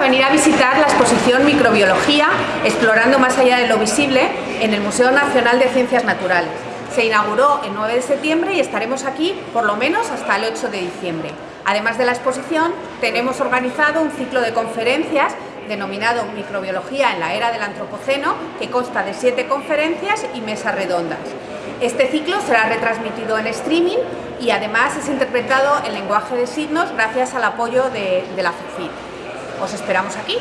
a venir a visitar la exposición Microbiología, explorando más allá de lo visible, en el Museo Nacional de Ciencias Naturales. Se inauguró el 9 de septiembre y estaremos aquí por lo menos hasta el 8 de diciembre. Además de la exposición, tenemos organizado un ciclo de conferencias denominado Microbiología en la era del Antropoceno, que consta de siete conferencias y mesas redondas. Este ciclo será retransmitido en streaming y además es interpretado en lenguaje de signos gracias al apoyo de, de la FECID. Os esperamos aquí.